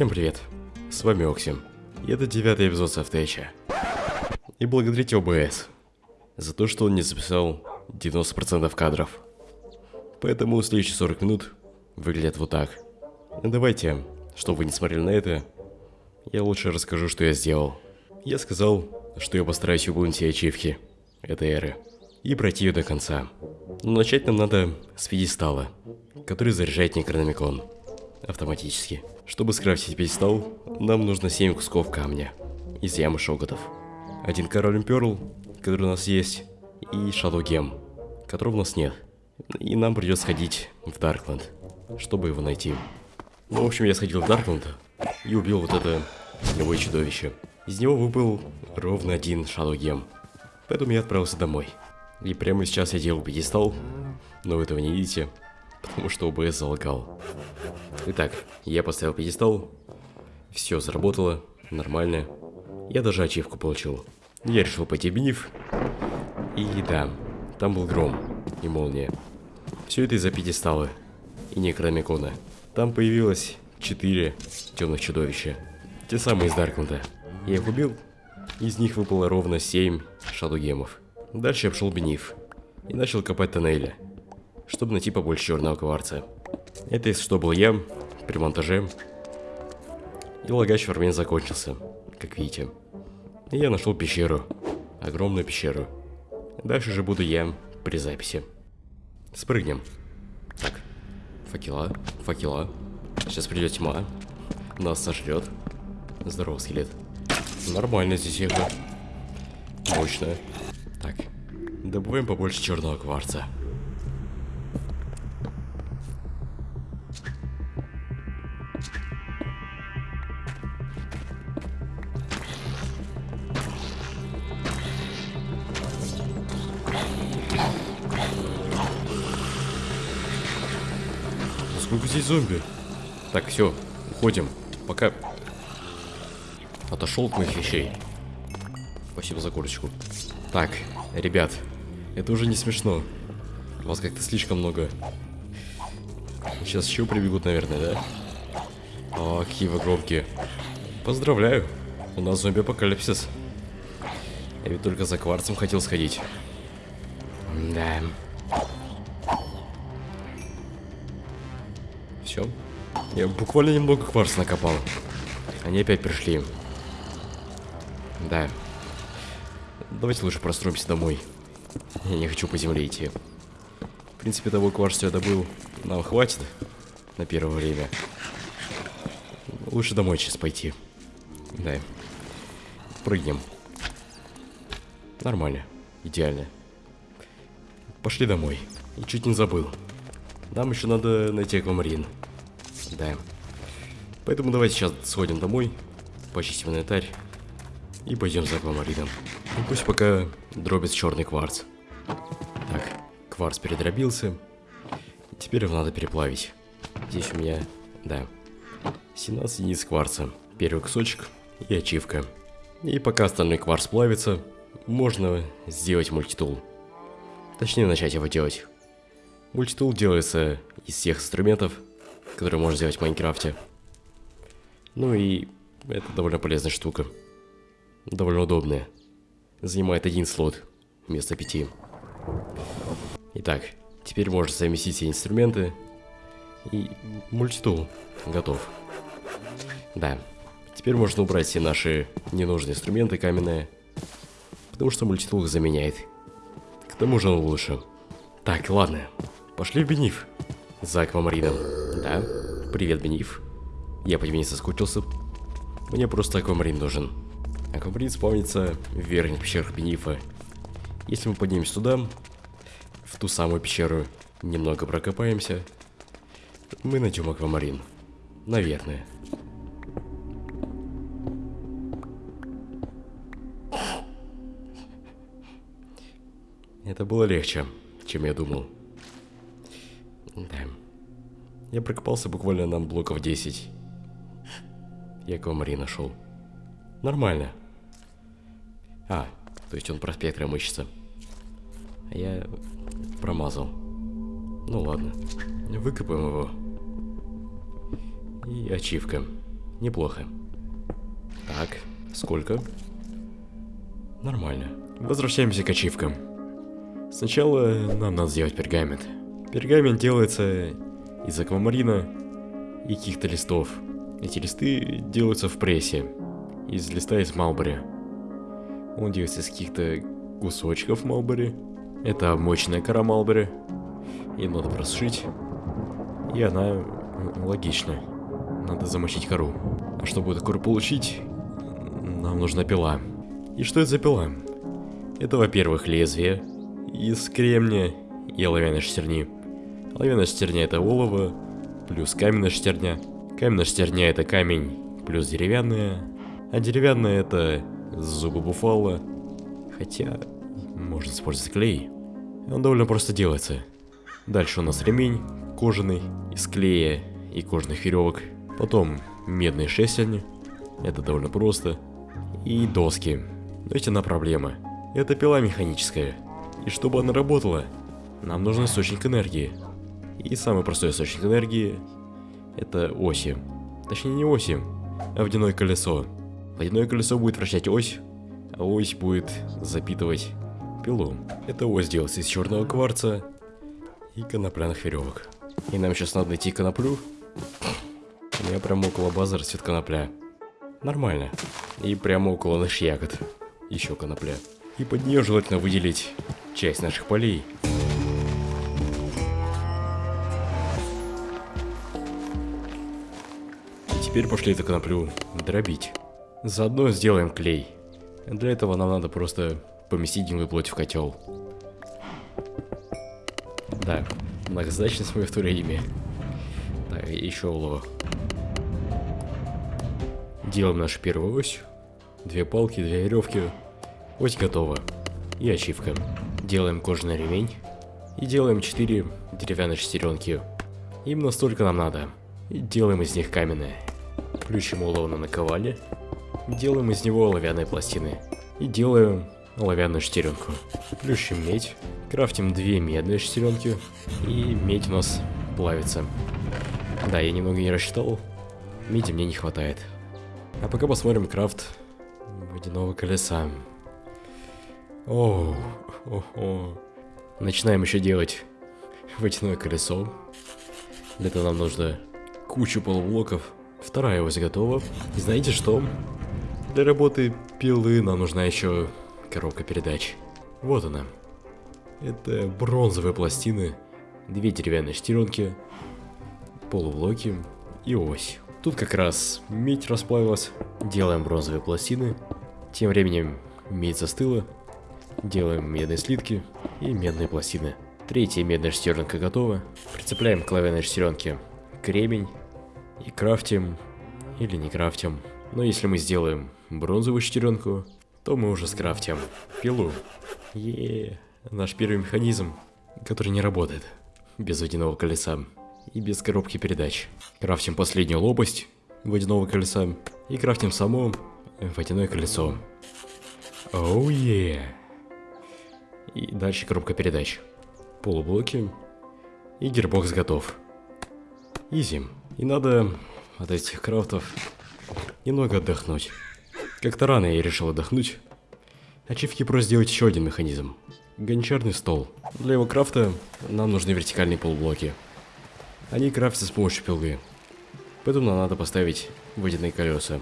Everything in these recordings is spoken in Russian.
Всем привет, с вами Оксим. И это девятый эпизод Софтеча. И благодарите ОБС за то, что он не записал 90% кадров. Поэтому следующие 40 минут выглядят вот так. Ну, давайте, чтобы вы не смотрели на это, я лучше расскажу, что я сделал. Я сказал, что я постараюсь выполнить все ачивки этой эры и пройти ее до конца. Но начать нам надо с пьедестала, который заряжает Некрономикон автоматически. Чтобы скрафтить пьедестал, нам нужно 7 кусков камня из ямы шоготов. Один король перл, который у нас есть, и Gem, которого у нас нет. И нам придется сходить в Даркленд, чтобы его найти. Ну, в общем, я сходил в Даркленд и убил вот это любое чудовище. Из него выпал ровно один Gem. Поэтому я отправился домой. И прямо сейчас я делал пьедестал, но вы этого не видите, потому что ОБС залагал. Итак, я поставил пьедестал, все заработало, нормально. Я даже ачивку получил. Я решил пойти в бениф, и да, там был гром и молния. Все это из-за пьедестала и некромикона. Там появилось 4 темных чудовища. Те самые из Даркнета. Я их убил, из них выпало ровно 7 шадугемов. Дальше я пошел бениф и начал копать тоннели, чтобы найти побольше черного кварца. Это если что был я при монтаже. И лагач фармен закончился, как видите. И я нашел пещеру. Огромную пещеру. Дальше же буду я при записи. Спрыгнем. Так. Факела, факела. Сейчас придет тьма. Нас сожрет. Здорово, скелет. Нормально здесь ехать. Мощно. Так. Добываем побольше черного кварца. Зомби? Так, все, уходим. Пока. Отошел от моих вещей. Спасибо за курочку. Так, ребят, это уже не смешно. Вас как-то слишком много. Сейчас еще прибегут, наверное, да? О, какие вы громкие. Поздравляю, у нас зомби-апокалипсис. Я ведь только за кварцем хотел сходить. Да. Все. Я буквально немного кварца накопал. Они опять пришли. Да. Давайте лучше простроимся домой. Я не хочу по земле идти. В принципе, того кварца я добыл. Нам хватит на первое время. Лучше домой сейчас пойти. Да. Прыгнем. Нормально. Идеально. Пошли домой. И чуть не забыл. Нам еще надо найти аквамарин. Да. Поэтому давайте сейчас сходим домой, почистим инвентарь и пойдем за аквамарином. И пусть пока дробит черный кварц. Так, кварц передробился. Теперь его надо переплавить. Здесь у меня, да, 17 единиц кварца. Первый кусочек и ачивка. И пока остальной кварц плавится, можно сделать мультитул. Точнее, начать его делать. Мультитул делается из всех инструментов, которые можно сделать в Майнкрафте. Ну и это довольно полезная штука. Довольно удобная. Занимает один слот вместо пяти. Итак, теперь можно совместить все инструменты. И мультитул готов. Да, теперь можно убрать все наши ненужные инструменты каменные. Потому что мультитул их заменяет. К тому же он лучше. Так, ладно. Пошли в Бениф. За аквамарином. Да? Привет, Бениф. Я по тебе не соскучился. Мне просто аквамарин нужен. Аквамарин спавнится в верхних пещерах Бенифа. Если мы поднимемся туда, в ту самую пещеру, немного прокопаемся, мы найдем аквамарин. Наверное. Это было легче, чем я думал. Да. Я прокопался буквально на блоков 10. Я аквамарин нашел. Нормально. А, то есть он проспектором ищется. А я промазал. Ну ладно. Выкопаем его. И ачивка. Неплохо. Так, сколько? Нормально. Возвращаемся к ачивкам. Сначала нам надо сделать пергамент. Пергамент делается из аквамарина и каких-то листов. Эти листы делаются в прессе. Из листа из Малбери. Он делается из каких-то кусочков Малбери. Это мощная кора Малбери. И надо просушить. И она логична. Надо замочить кору. А чтобы эту кору получить, нам нужна пила. И что это за пила? Это, во-первых, лезвие из кремния и оловянной шестерни. Оловянная шестерня это олово, плюс каменная шестерня. Каменная шестерня это камень, плюс деревянная. А деревянная это зубы буфала. Хотя, можно использовать клей. Он довольно просто делается. Дальше у нас ремень кожаный, из клея и кожных веревок. Потом медные шестерни. Это довольно просто. И доски. Но есть одна проблема. Это пила механическая. И чтобы она работала, нам нужен источник энергии. И самый простой источник энергии это оси. Точнее не оси, а водяное колесо. Водяное колесо будет вращать ось, а ось будет запитывать пилу. Это ось делается из черного кварца и конопляных веревок. И нам сейчас надо найти коноплю. У меня прямо около базы растет конопля. Нормально. И прямо около наших ягод. Еще конопля. И под нее желательно выделить часть наших полей. Теперь пошли эту коноплю дробить. Заодно сделаем клей. Для этого нам надо просто поместить гнилую плоть в котел. Да, многозадачность мое второе имя. Так, еще олово. Делаем нашу первую ось. Две палки, две веревки. Ось готова. И ачивка. Делаем кожаный ремень. И делаем 4 деревянные шестеренки. Именно столько нам надо. И делаем из них каменные. Включим олово на наковале. Делаем из него оловянные пластины. И делаем оловянную шестеренку. Плющим медь. Крафтим две медные шестеренки. И медь у нас плавится. Да, я немного не рассчитал. Меди мне не хватает. А пока посмотрим крафт водяного колеса. О, о, о. Начинаем еще делать водяное колесо. Для этого нам нужно кучу полублоков. Вторая ось готова. И знаете что? Для работы пилы нам нужна еще коробка передач. Вот она. Это бронзовые пластины, две деревянные шестеренки, полублоки и ось. Тут как раз медь расплавилась. Делаем бронзовые пластины. Тем временем медь застыла. Делаем медные слитки и медные пластины. Третья медная шестеренка готова. Прицепляем к оловянной шестеренке кремень и крафтим или не крафтим. Но если мы сделаем бронзовую шестеренку, то мы уже скрафтим пилу. Еее, наш первый механизм, который не работает без водяного колеса и без коробки передач. Крафтим последнюю лопасть водяного колеса и крафтим само водяное колесо. Оу oh, yeah. И дальше коробка передач. Полублоки. И гербокс готов. Изи. И надо от этих крафтов немного отдохнуть. Как-то рано я решил отдохнуть. Ачивки просто сделать еще один механизм. Гончарный стол. Для его крафта нам нужны вертикальные полублоки. Они крафтятся с помощью пилы. Поэтому нам надо поставить водяные колеса.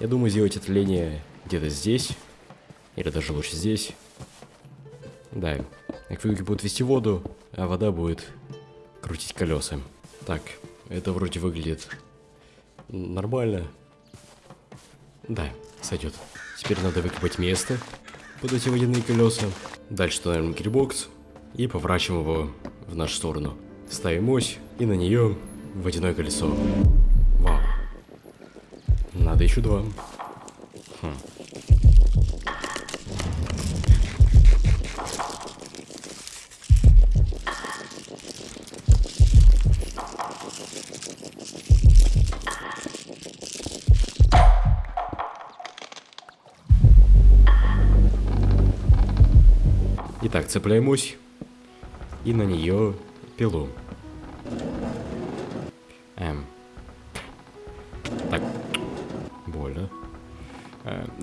Я думаю сделать отвление где-то здесь. Или даже лучше здесь. Да, акведуки будут вести воду, а вода будет крутить колеса. Так, это вроде выглядит нормально. Да, сойдет. Теперь надо выкопать место под эти водяные колеса. Дальше ставим гирбокс и поворачиваем его в нашу сторону. Ставим ось и на нее водяное колесо. Вау. Надо еще два. Хм. Итак, цепляем ось и на нее пилу. Эм. Так,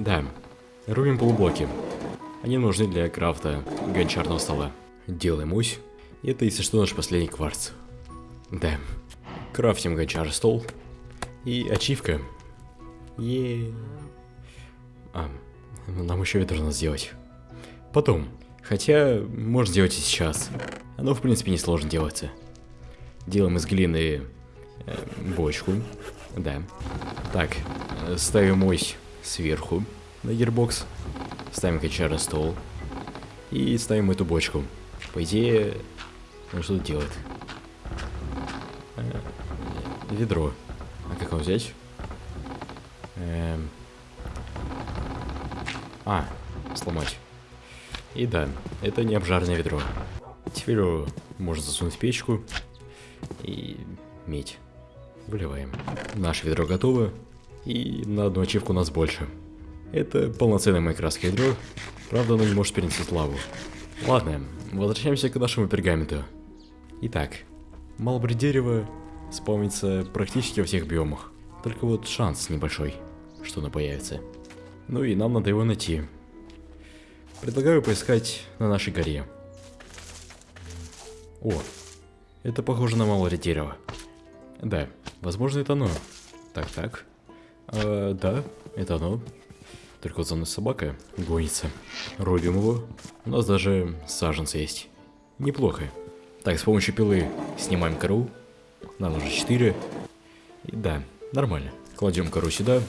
Да, рубим полублоки. Они нужны для крафта гончарного стола. Делаем ось. Это, если что, наш последний кварц. Да. Крафтим гончар стол. И ачивка. Е. А, нам еще это нужно сделать. Потом. Хотя, можно сделать и сейчас. Оно, в принципе, не сложно делается. Делаем из глины э, бочку. Да. Так, э, ставим ось сверху на гирбокс. Ставим качара стол. И ставим эту бочку. По идее, он что делает? Э, ведро. А как его взять? Эм... А, сломать. И да, это не обжарное ведро. Теперь его можно засунуть в печку и медь. Выливаем. Наше ведро готово. И на одну ачивку у нас больше. Это полноценное майкрасское ведро. Правда, оно не может перенести лаву. Ладно, возвращаемся к нашему пергаменту. Итак, малбри дерева спавнится практически во всех биомах. Только вот шанс небольшой, что оно появится. Ну и нам надо его найти. Предлагаю поискать на нашей горе. О, это похоже на малое дерево. Да, возможно это оно. Так, так. А, да, это оно. Только вот за мной собака гонится. Рубим его. У нас даже саженцы есть. Неплохо. Так, с помощью пилы снимаем кору. Нам уже 4. И да, нормально. Кладем кору сюда,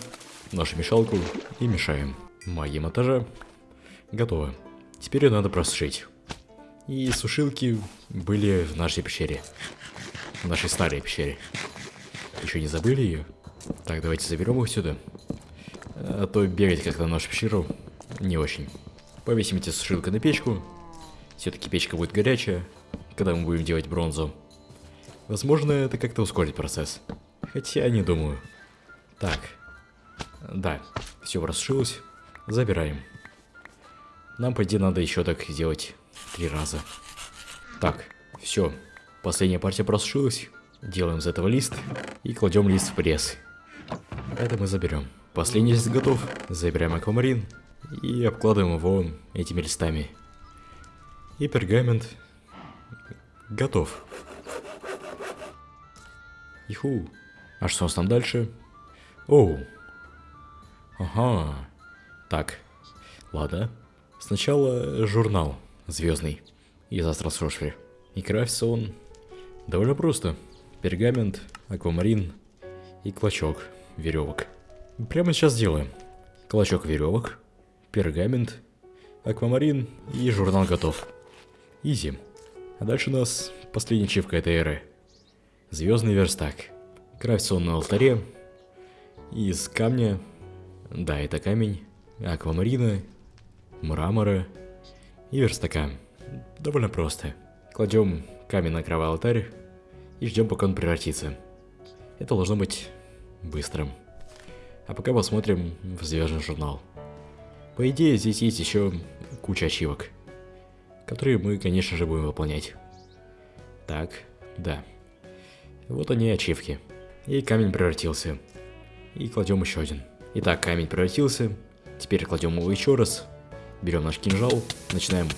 нашу мешалку и мешаем. Магия монтажа. Готово. Теперь ее надо просушить. И сушилки были в нашей пещере. В нашей старой пещере. Еще не забыли ее? Так, давайте заберем их сюда. А то бегать как-то в нашу пещеру не очень. Повесим эти сушилки на печку. Все-таки печка будет горячая, когда мы будем делать бронзу. Возможно, это как-то ускорит процесс. Хотя не думаю. Так. Да, все просушилось. Забираем. Нам, по идее, надо еще так сделать три раза. Так, все. Последняя партия просушилась. Делаем из этого лист и кладем лист в пресс. Это мы заберем. Последний лист готов. Забираем аквамарин и обкладываем его этими листами. И пергамент готов. Иху. А что у нас там дальше? Оу. Ага. Так. Ладно. Сначала журнал звездный из Астросошфри. И крафтится он довольно просто. Пергамент, аквамарин и клочок веревок. Прямо сейчас делаем. Клочок веревок, пергамент, аквамарин и журнал готов. Изи. А дальше у нас последняя чивка этой эры. Звездный верстак. Крафтится он на алтаре. Из камня. Да, это камень. Аквамарина. Мрамора. И верстака. Довольно просто. Кладем камень на кровавый алтарь и ждем, пока он превратится. Это должно быть быстрым. А пока посмотрим в звездный журнал. По идее, здесь есть еще куча ачивок, которые мы, конечно же, будем выполнять. Так, да. Вот они ачивки. И камень превратился. И кладем еще один. Итак, камень превратился. Теперь кладем его еще раз. Берем наш кинжал, начинаем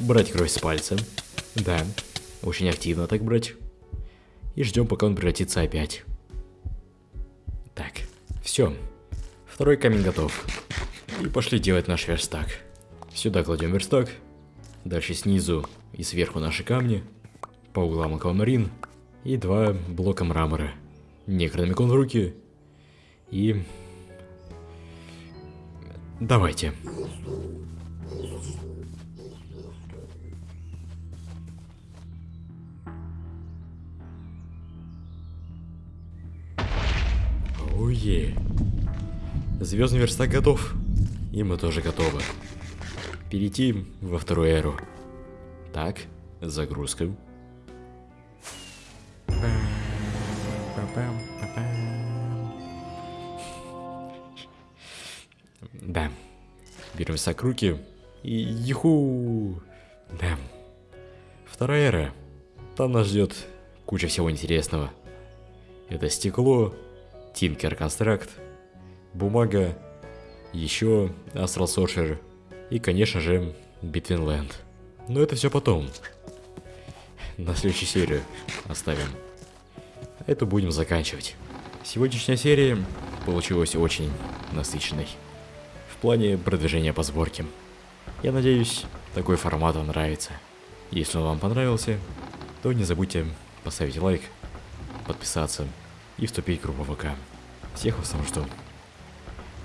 брать кровь с пальца. Да, очень активно так брать. И ждем, пока он превратится опять. Так, все. Второй камень готов. И пошли делать наш верстак. Сюда кладем верстак. Дальше снизу и сверху наши камни. По углам аквамарин. И два блока мрамора. Некрономикон в руки. И... Давайте. Ое. Звездный верстак готов. И мы тоже готовы. Перейти во вторую эру. Так, загрузка. Берем верстак руки. И юху. Да. Вторая эра. Там нас ждет куча всего интересного. Это стекло, Tinker Construct, бумага еще Astral Sorcerer и, конечно же, Land. Но это все потом. На следующую серию оставим. Эту будем заканчивать. Сегодняшняя серия получилась очень насыщенной. Плане продвижения по сборке. Я надеюсь, такой формат вам нравится. Если он вам понравился, то не забудьте поставить лайк, подписаться и вступить в группу ВК. Всех вас там жду.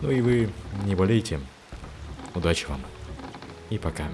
Ну и вы не болейте. Удачи вам. И пока.